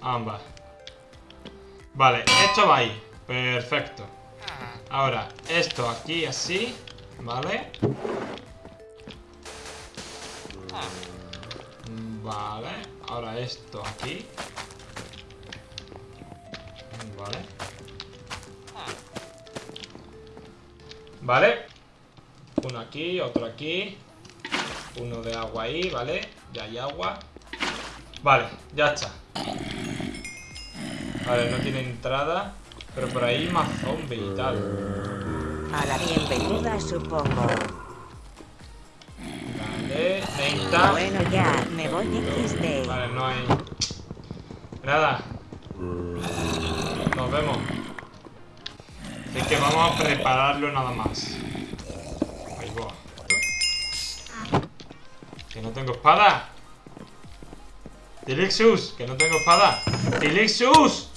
Ambas. Vale, esto va ahí. Perfecto. Ahora, esto aquí así. Vale. Vale. Ahora esto aquí. Vale. Vale. Uno aquí, otro aquí. Uno de agua ahí, ¿vale? Ya hay agua. Vale, ya está. Vale, no tiene entrada. Pero por ahí más zombies y tal. A la bienvenida, supongo. Vale, necesita... Bueno, ya, me voy XD. Vale, no hay... Nada. Nos vemos. Es que vamos a prepararlo nada más. Ahí va. Que no tengo espada. Tilixus, que no tengo espada. Tilixus.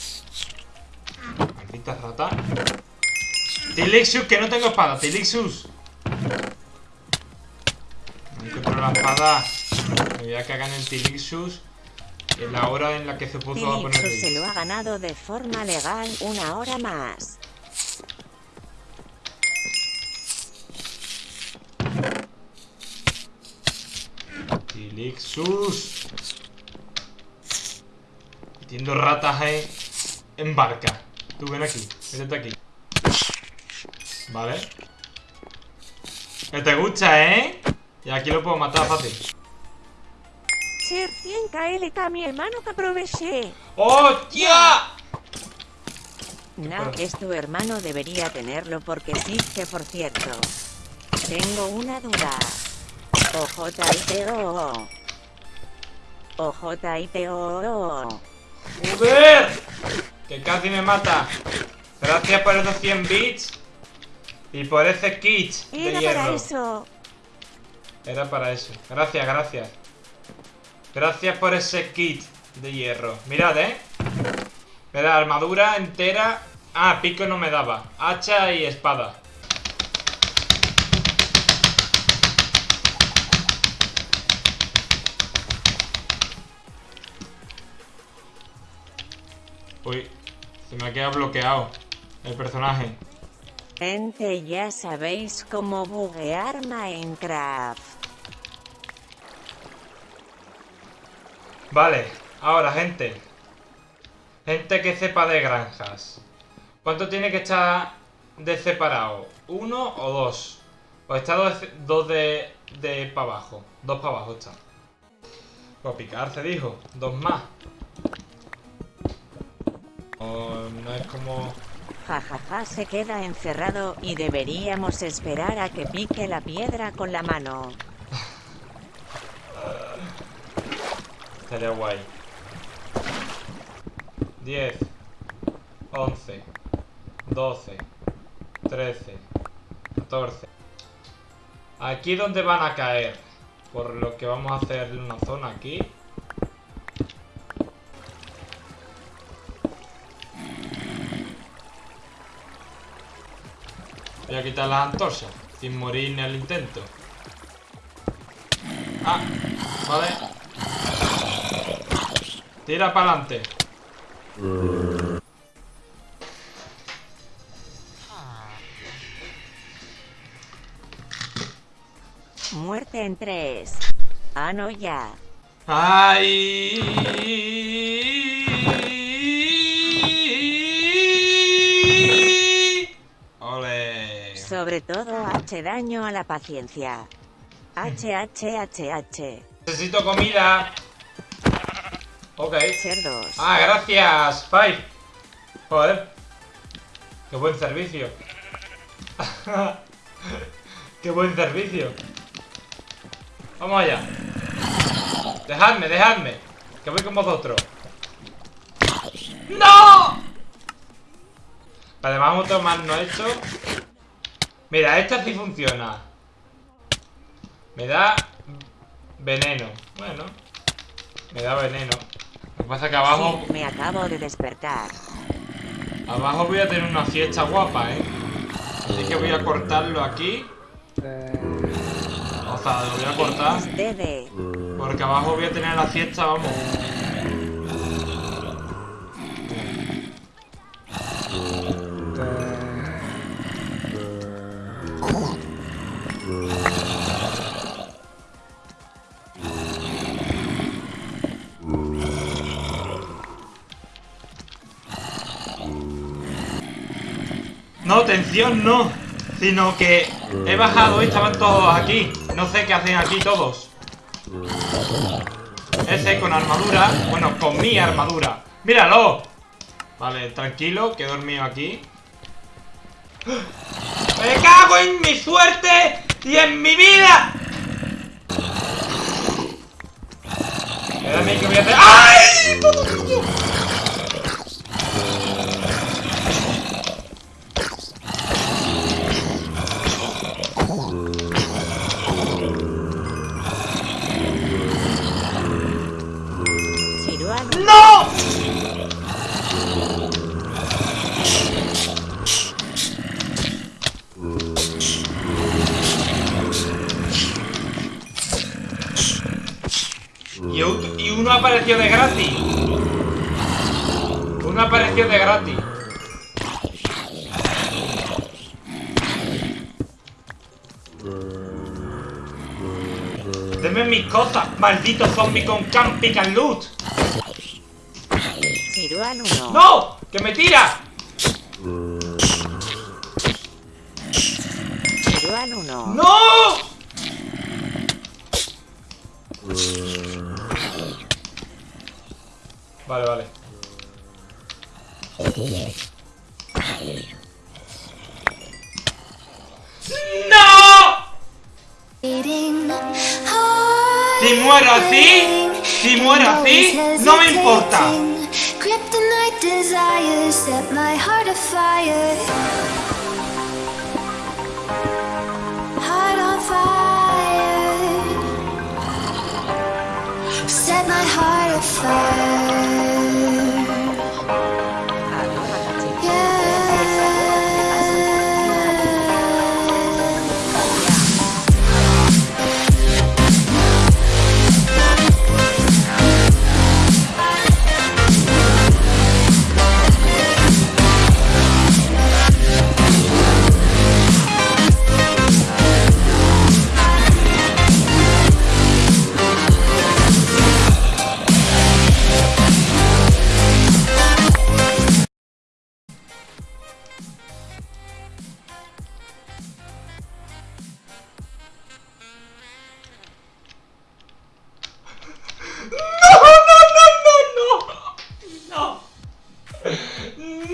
Rata. Tilixus, que no tengo espada. Tilixus. No encuentro la espada. Me voy a cagar en el Tilixus. En la hora en la que se puso a poner Tilixus se lo ha ganado de forma legal una hora más. Tilixus. Metiendo ratas eh, en barca. Tú ven aquí, métete aquí. Vale. Que te gusta, ¿eh? Y aquí lo puedo matar fácil. Ser 100 KLK, mi hermano que aproveché. ¡Hostia! No, es tu hermano debería tenerlo porque sí, que por cierto. Tengo una duda. OJITO. OJITO. ¡Joder! Que casi me mata. Gracias por esos 100 bits. Y por ese kit de Era hierro. para eso. Era para eso. Gracias, gracias. Gracias por ese kit de hierro. Mirad, ¿eh? Mirad, armadura entera. Ah, pico no me daba. Hacha y espada. Uy, se me ha quedado bloqueado el personaje. Gente, ya sabéis cómo buguear Minecraft. Vale, ahora gente. Gente que sepa de granjas. ¿Cuánto tiene que estar de separado? ¿Uno o dos? Pues está dos, dos de, de para abajo. Dos para abajo está. Pues picar se dijo. Dos más. No es como... Jajaja se queda encerrado y deberíamos esperar a que pique la piedra con la mano. Estaría guay. 10, 11, 12, 13, 14. Aquí donde van a caer. Por lo que vamos a hacer una zona aquí. Voy a quitar las antorchas. Sin morir ni al intento. Ah, vale. Tira para adelante. Muerte en tres. Ah, no, ya. ¡Ay! Sobre todo H daño a la paciencia. H, H, H, H. Necesito comida. Ok. Cerdos. Ah, gracias, Five. Joder. Qué buen servicio. Qué buen servicio. Vamos allá. Dejadme, dejadme. Que voy con vosotros. ¡No! Además, otro más no hecho. Mira, esta sí funciona. Me da veneno. Bueno, me da veneno. Lo que pasa que abajo... Me acabo de despertar. Abajo voy a tener una fiesta guapa, ¿eh? Así que voy a cortarlo aquí. O sea, lo voy a cortar. Porque abajo voy a tener la fiesta, vamos. No, tensión no. Sino que he bajado y estaban todos aquí. No sé qué hacen aquí todos. Ese con armadura. Bueno, con mi armadura. ¡Míralo! Vale, tranquilo, que he dormido aquí. ¡Me cago en mi suerte y en mi vida! Espérame que voy. ¡Ay! Y, y uno apareció de gratis. Uno apareció de gratis. Deme mis cosas, maldito zombie con camp pick and loot. No. ¡Que me tira! No. Vale, vale. ¡No! Si muero así, si muero así, no me importa. Set my heart afire. ¡No!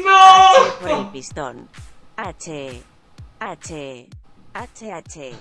¡No! H por el pistón. H. H. H. H.